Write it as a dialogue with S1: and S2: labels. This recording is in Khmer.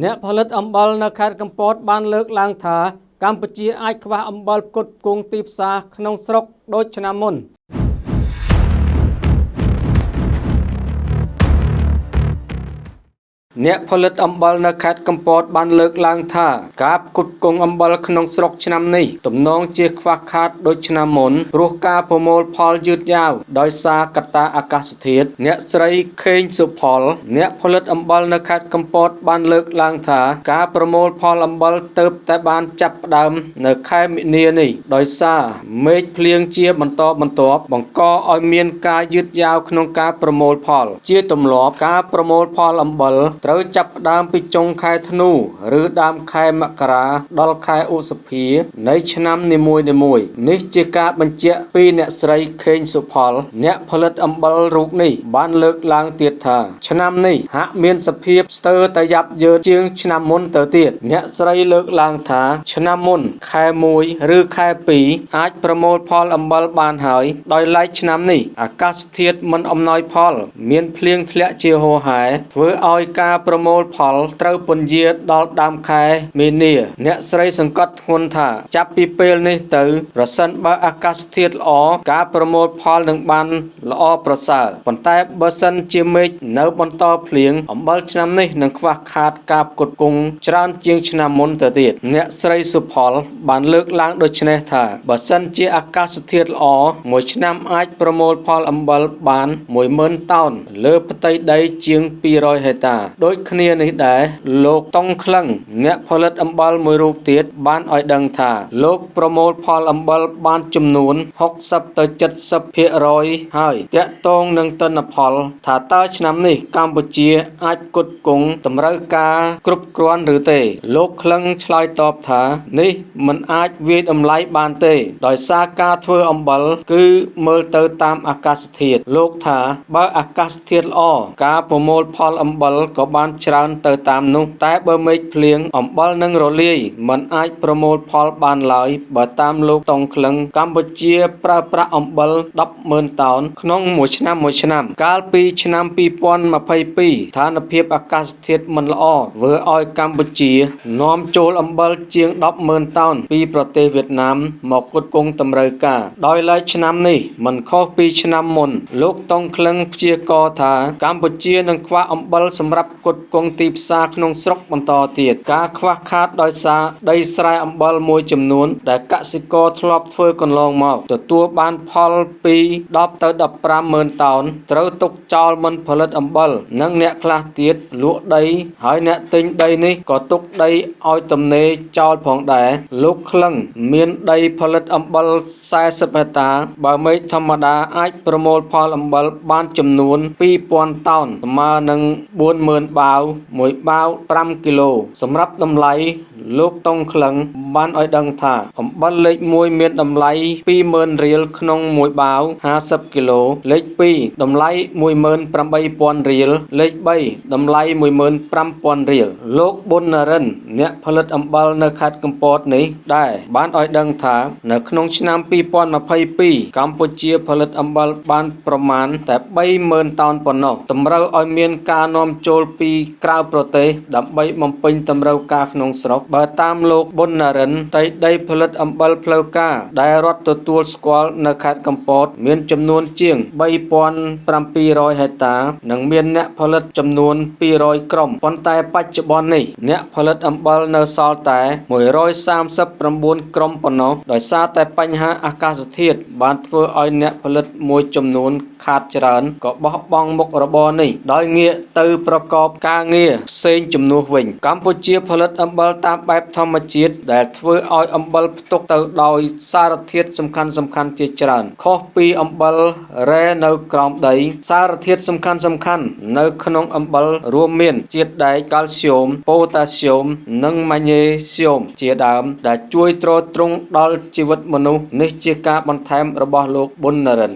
S1: អ្នកផលិតអំបិលនៅខេត្តកំពតបានលើកឡើងថា កម្ពុជាអាចខ្វះអំបិលផ្គត់ផ្គង់ទីផ្សារក្នុងស្រុកដូចឆ្នាំមុន។ អ្នកផលិតអំបិលនៅខេត្តកំពតបានលើកឡើងថាការផ្គត់ផ្គង់អំបិលក្នុងស្រុកឆ្នាំនេះទំនងជាខ្វះខាតដូចឆ្នាំមុនព្រោះការប្រមូលផលយឺតយ៉ាវដោយសារកត្តាអាកាសធាតុអ្នកស្រីខេងសុផល អ្នកផលិតអំបិលនៅខេត្តកំពតបានលើកឡើងថាការប្រមូលផលអំបិលទៅតែបានចាប់ផ្ដើមនៅខែមិនិនានេះដោយសារមេឃភ្លៀងជាបន្តបន្ទាប់បង្កឲ្យមានការយឺតយ៉ាវក្នុងការប្រមូលផល ជាទម្លាប់ការប្រមូលផលអំបិលត្រូវចាប់ផ្ដើមពីចុងខែធ្នូ ឬដើមខែមករា ដល់ខែឧសភា នៃឆ្នាំនីមួយៗនេះជាការបញ្ជាក់ពីអ្នកស្រីខេងសុផល អ្នកផលិតអំបិលរូបនេះបានលើកឡើងទៀតថា ឆ្នាំនេះហាក់មានសភាពស្ទើរតែយ៉ាប់យ៉ឺនជាងឆ្នាំមុនទៅទៀតអ្នកស្រីលើកឡើងថា ឆ្នាំមុន ខែ1ឬខែ2អាចប្រមូលផលអំបិលបានហើយ ដោយឡែកឆ្នាំនេះអាកាសធាតុមិនអំណោយផល មានភ្លៀងធ្លាក់ជាហូរហែធ្វើឲ្យការប្រមូលផលត្រូវពន្យាដល់ដើមខែមីនា អ្នកស្រីសង្កត់ធ្ងន់ថា ចាប់ពីពេលនេះទៅប្រសិនបើអាកាសធាតុល្អការប្រមូលផលនឹងបានល្អប្រសើរប៉ុន្តែបើសិនជាមេឃនៅបន្តភ្លៀងអំបិលឆ្នាំនេះនឹងខ្វះខាតការផ្គត់ផ្គង់ច្រើនជាងឆ្នាំមុនទៅទៀតអ្នកស្រីសុផល បានលើកឡើងដូចនេះថាបើសិនជាអាកាសធាតុល្អមួយឆ្នាំអាចប្រមូលផលអំបិលបាន10000តោនលើផ្ទៃដីជាង200ហិកតាដូចគ្នានេះដែរលោកតុងក្លឹងអ្នកផលិតអំបិលមួយរូបទៀតបានឲ្យដឹងថា លោកប្រមូលផលអំបិលបានចំនួន60ទៅ70%ហើយតាក់ទងនឹងទិន្នផល ថាតើឆ្នាំនេះកម្ពុជាអាចផ្គត់ផ្គង់តម្រូវការគ្រប់គ្រាន់ឬទេ លោកក្លឹងឆ្លើយតបថានេះមិនអាចវាយតម្លៃបានទេ ដោយសារការធ្វើអំបិលគឺមើលទៅតាមអាកាសធាតុលោកថាបើអាកាសធាតុល្អការប្រមូលផលអំបិលក៏បានច្រើនទៅតាមនោះ តែបើមេឃភ្លៀងអំបិលនឹងរលាយมันអាចប្រមូលផលបានឡើយបើតាមលោកតុងក្លឹងកម្ពុជាប្រើប្រាស់អំបិល100000តោនក្នុងមួយឆ្នាំមួយឆ្នាំ កាលពីឆ្នាំ2022ស្ថានភាពអាកាសធាតុមិនល្អធ្វើឲ្យកម្ពុជានាំចូលអំបិលជាង100000តោនពីប្រទេសវៀតណាមមកផ្គត់ផ្គង់តម្រូវការ ដោយឡែកឆ្នាំនេះមិនខុសពីឆ្នាំមុន លោកតុងក្លឹងព្យាករថាកម្ពុជានឹងខ្វះអំបិលសម្រាប់ផ្គត់ផ្គង់ទីផ្សារក្នុងស្រុកបន្តទៀតការខ្វះខាតដោយសារដីស្រែអំបិលមួយចំនួន ដែលកសិករធ្លាប់ធ្វើកន្លងមកទទួលបានផលពី10ទៅ15ម៉ឺនតោនត្រូវទុកចោលមិនផលិតអំបិលនិងអ្នកខ្លះទៀតលក់ដីហើយអ្នកទិញដីនេះក៏ទុកដីឲ្យទំនេរចោលផងដែរលោកក្លឹងមានដីផលិតអំបិល40ហិកតា បើមេឃធម្មតាអាចប្រមូលផលអំបិលបានចំនួន2000តោនស្មើនឹង40000បាវមួយបាវ5គីឡូ សម្រាប់តម្លៃ លោកតុងក្លឹងបានឲ្យដឹងថាអំបិលលេខ1មានតម្លៃ20000រៀលក្នុងមួយបាវ50គីឡូលេខ2តម្លៃ18000រៀលលេខ3តម្លៃ15000រៀលលោកប៊ុននរិន អ្នកផលិតអំបិលនៅខេត្តកំពតនេះដែរបានឲ្យដឹងថានៅក្នុងឆ្នាំ2022កម្ពុជាផលិតអំបិលបានប្រមាណតែ30000តោនប៉ុណ្ណោះតម្រូវឲ្យមានការនាំចូលពីក្រៅប្រទេសដើម្បីបំពេញតម្រូវការក្នុងស្រុកបើតាមលោកប៊ុននរិនដីដីផលិតអំបិលផ្លូវការដែលរដ្ឋទទួលស្គាល់នៅខេត្តកំពត មានចំនួនជាង3700ហិកតា និងមានអ្នកផលិតចំនួន200ក្រុមប៉ុន្តែបច្ចុប្បន្ននេះអ្នកផលិតអំបិលនៅសល់តែ139ក្រុមប៉ុណ្ណោះដោយសារតែបញ្ហាអាកាសធាតុបានធ្វើឲ្យអ្នកផលិតមួយចំនួនខាតច្រើនក៏បោះបង់មុខរបរនេះដោយងាកទៅប្រកបការងារផ្សេងជំនួសវិញ កម្ពុជាផលិតអំបិលតាមបែបធម្មជាតិដែលធ្វើឲ្យអំបិលផ្ទុកទៅដោយសារធាតុសំខាន់សំខាន់ជាច្រើន ខុសពីអំបិលរ៉ែនៅក្រោមដី សារធាតុសំខាន់សំខាន់នៅក្នុងអំបិលរួមមានជាតិដែកកាល់ស្យូមប៉ូតាស្យូម និងម៉ាញ៉េស្យូមជាដើម ដែលជួយទ្រទ្រង់ដល់ជីវិតមនុស្សនេះជាការបន្ថែមរបស់លោកប៊ុននរិន